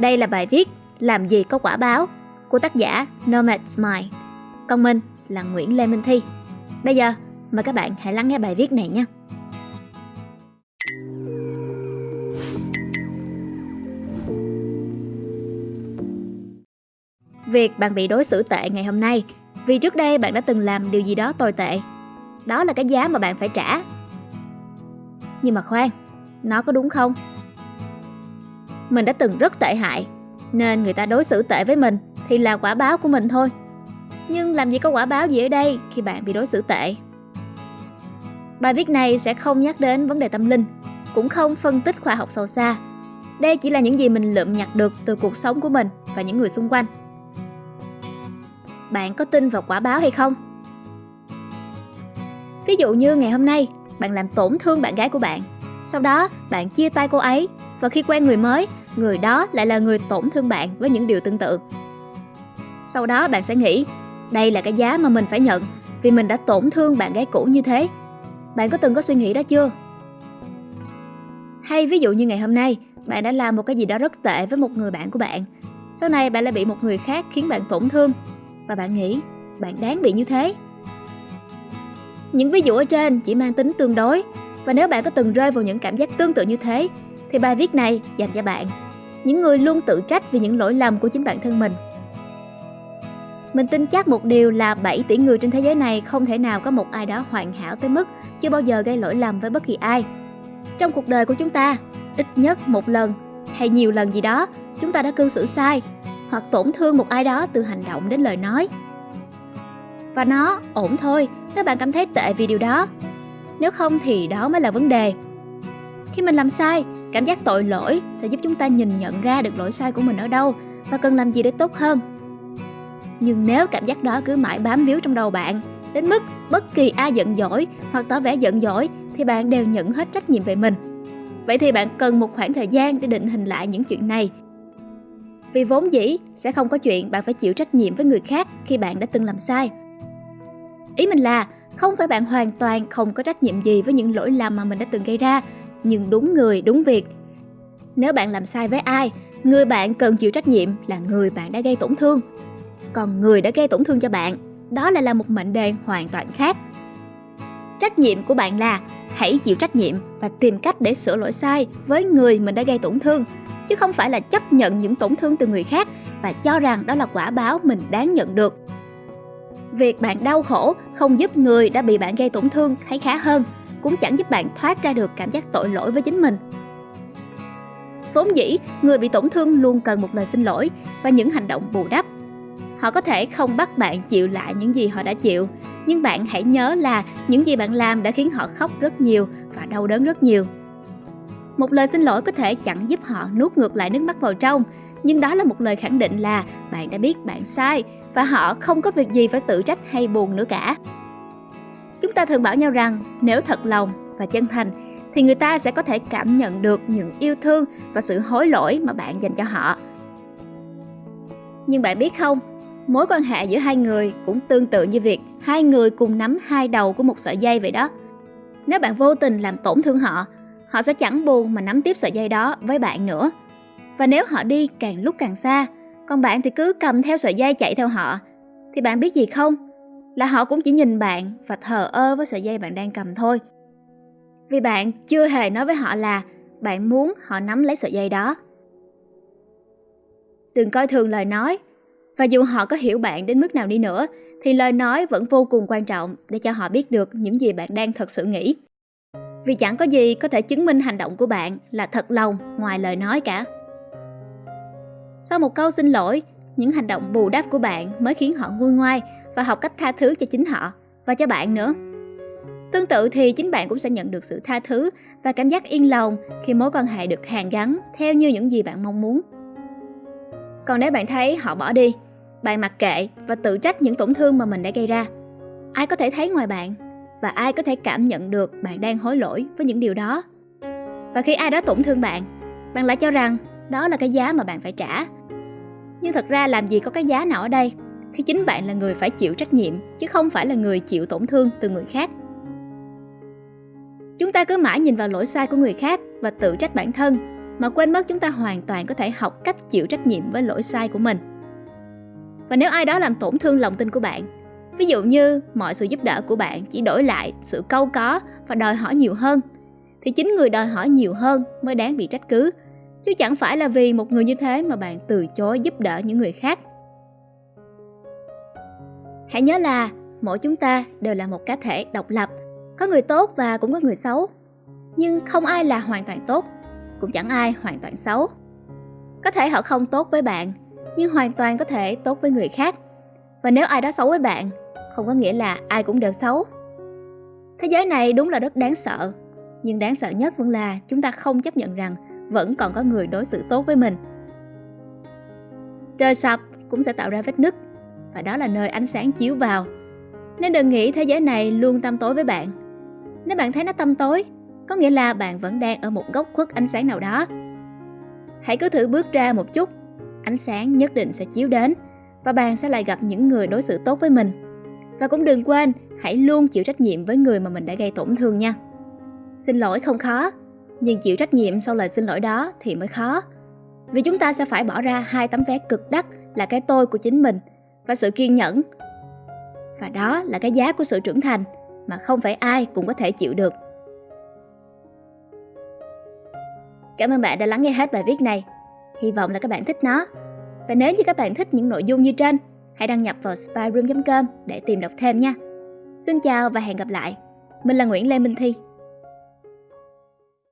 Đây là bài viết Làm gì có quả báo của tác giả Nomad Smile. Còn mình là Nguyễn Lê Minh Thi. Bây giờ, mời các bạn hãy lắng nghe bài viết này nhé. Việc bạn bị đối xử tệ ngày hôm nay vì trước đây bạn đã từng làm điều gì đó tồi tệ. Đó là cái giá mà bạn phải trả. Nhưng mà khoan, nó có đúng không? Mình đã từng rất tệ hại, nên người ta đối xử tệ với mình thì là quả báo của mình thôi. Nhưng làm gì có quả báo gì ở đây khi bạn bị đối xử tệ? Bài viết này sẽ không nhắc đến vấn đề tâm linh, cũng không phân tích khoa học sâu xa. Đây chỉ là những gì mình lượm nhặt được từ cuộc sống của mình và những người xung quanh. Bạn có tin vào quả báo hay không? Ví dụ như ngày hôm nay, bạn làm tổn thương bạn gái của bạn. Sau đó, bạn chia tay cô ấy và khi quen người mới, người đó lại là người tổn thương bạn với những điều tương tự. Sau đó bạn sẽ nghĩ, đây là cái giá mà mình phải nhận vì mình đã tổn thương bạn gái cũ như thế. Bạn có từng có suy nghĩ đó chưa? Hay ví dụ như ngày hôm nay, bạn đã làm một cái gì đó rất tệ với một người bạn của bạn. Sau này bạn lại bị một người khác khiến bạn tổn thương và bạn nghĩ bạn đáng bị như thế. Những ví dụ ở trên chỉ mang tính tương đối và nếu bạn có từng rơi vào những cảm giác tương tự như thế thì bài viết này dành cho bạn, những người luôn tự trách vì những lỗi lầm của chính bản thân mình. Mình tin chắc một điều là 7 tỷ người trên thế giới này không thể nào có một ai đó hoàn hảo tới mức chưa bao giờ gây lỗi lầm với bất kỳ ai. Trong cuộc đời của chúng ta, ít nhất một lần hay nhiều lần gì đó, chúng ta đã cư xử sai hoặc tổn thương một ai đó từ hành động đến lời nói. Và nó ổn thôi nếu bạn cảm thấy tệ vì điều đó. Nếu không thì đó mới là vấn đề. Khi mình làm sai, cảm giác tội lỗi sẽ giúp chúng ta nhìn nhận ra được lỗi sai của mình ở đâu và cần làm gì để tốt hơn. Nhưng nếu cảm giác đó cứ mãi bám víu trong đầu bạn, đến mức bất kỳ ai giận dỗi hoặc tỏ vẻ giận dỗi thì bạn đều nhận hết trách nhiệm về mình. Vậy thì bạn cần một khoảng thời gian để định hình lại những chuyện này vì vốn dĩ sẽ không có chuyện bạn phải chịu trách nhiệm với người khác khi bạn đã từng làm sai. Ý mình là không phải bạn hoàn toàn không có trách nhiệm gì với những lỗi lầm mà mình đã từng gây ra, nhưng đúng người, đúng việc. Nếu bạn làm sai với ai, người bạn cần chịu trách nhiệm là người bạn đã gây tổn thương. Còn người đã gây tổn thương cho bạn, đó lại là một mệnh đề hoàn toàn khác. Trách nhiệm của bạn là hãy chịu trách nhiệm và tìm cách để sửa lỗi sai với người mình đã gây tổn thương chứ không phải là chấp nhận những tổn thương từ người khác và cho rằng đó là quả báo mình đáng nhận được. Việc bạn đau khổ không giúp người đã bị bạn gây tổn thương thấy khá hơn, cũng chẳng giúp bạn thoát ra được cảm giác tội lỗi với chính mình. Vốn dĩ, người bị tổn thương luôn cần một lời xin lỗi và những hành động bù đắp. Họ có thể không bắt bạn chịu lại những gì họ đã chịu, nhưng bạn hãy nhớ là những gì bạn làm đã khiến họ khóc rất nhiều và đau đớn rất nhiều. Một lời xin lỗi có thể chẳng giúp họ nuốt ngược lại nước mắt vào trong, nhưng đó là một lời khẳng định là bạn đã biết bạn sai và họ không có việc gì phải tự trách hay buồn nữa cả. Chúng ta thường bảo nhau rằng nếu thật lòng và chân thành thì người ta sẽ có thể cảm nhận được những yêu thương và sự hối lỗi mà bạn dành cho họ. Nhưng bạn biết không, mối quan hệ giữa hai người cũng tương tự như việc hai người cùng nắm hai đầu của một sợi dây vậy đó. Nếu bạn vô tình làm tổn thương họ họ sẽ chẳng buồn mà nắm tiếp sợi dây đó với bạn nữa. Và nếu họ đi càng lúc càng xa, còn bạn thì cứ cầm theo sợi dây chạy theo họ, thì bạn biết gì không? Là họ cũng chỉ nhìn bạn và thờ ơ với sợi dây bạn đang cầm thôi. Vì bạn chưa hề nói với họ là bạn muốn họ nắm lấy sợi dây đó. Đừng coi thường lời nói, và dù họ có hiểu bạn đến mức nào đi nữa, thì lời nói vẫn vô cùng quan trọng để cho họ biết được những gì bạn đang thật sự nghĩ. Vì chẳng có gì có thể chứng minh hành động của bạn là thật lòng ngoài lời nói cả. Sau một câu xin lỗi, những hành động bù đắp của bạn mới khiến họ nguôi ngoai và học cách tha thứ cho chính họ và cho bạn nữa. Tương tự thì chính bạn cũng sẽ nhận được sự tha thứ và cảm giác yên lòng khi mối quan hệ được hàn gắn theo như những gì bạn mong muốn. Còn nếu bạn thấy họ bỏ đi, bạn mặc kệ và tự trách những tổn thương mà mình đã gây ra, ai có thể thấy ngoài bạn và ai có thể cảm nhận được bạn đang hối lỗi với những điều đó. Và khi ai đó tổn thương bạn, bạn lại cho rằng đó là cái giá mà bạn phải trả. Nhưng thật ra làm gì có cái giá nào ở đây khi chính bạn là người phải chịu trách nhiệm chứ không phải là người chịu tổn thương từ người khác. Chúng ta cứ mãi nhìn vào lỗi sai của người khác và tự trách bản thân, mà quên mất chúng ta hoàn toàn có thể học cách chịu trách nhiệm với lỗi sai của mình. Và nếu ai đó làm tổn thương lòng tin của bạn, ví dụ như mọi sự giúp đỡ của bạn chỉ đổi lại sự câu có và đòi hỏi nhiều hơn, thì chính người đòi hỏi nhiều hơn mới đáng bị trách cứ, chứ chẳng phải là vì một người như thế mà bạn từ chối giúp đỡ những người khác. Hãy nhớ là mỗi chúng ta đều là một cá thể độc lập, có người tốt và cũng có người xấu. Nhưng không ai là hoàn toàn tốt, cũng chẳng ai hoàn toàn xấu. Có thể họ không tốt với bạn, nhưng hoàn toàn có thể tốt với người khác. Và nếu ai đó xấu với bạn, không có nghĩa là ai cũng đều xấu. Thế giới này đúng là rất đáng sợ, nhưng đáng sợ nhất vẫn là chúng ta không chấp nhận rằng vẫn còn có người đối xử tốt với mình. Trời sập cũng sẽ tạo ra vết nứt, và đó là nơi ánh sáng chiếu vào. Nên đừng nghĩ thế giới này luôn tăm tối với bạn. Nếu bạn thấy nó tăm tối, có nghĩa là bạn vẫn đang ở một góc khuất ánh sáng nào đó. Hãy cứ thử bước ra một chút, ánh sáng nhất định sẽ chiếu đến và bạn sẽ lại gặp những người đối xử tốt với mình. Và cũng đừng quên, hãy luôn chịu trách nhiệm với người mà mình đã gây tổn thương nha. Xin lỗi không khó, nhưng chịu trách nhiệm sau lời xin lỗi đó thì mới khó. Vì chúng ta sẽ phải bỏ ra hai tấm vé cực đắt là cái tôi của chính mình và sự kiên nhẫn. Và đó là cái giá của sự trưởng thành mà không phải ai cũng có thể chịu được. Cảm ơn bạn đã lắng nghe hết bài viết này. Hy vọng là các bạn thích nó. Và nếu như các bạn thích những nội dung như trên, hãy đăng nhập vào spyroom.com để tìm đọc thêm nha. Xin chào và hẹn gặp lại. Mình là Nguyễn Lê Minh Thi.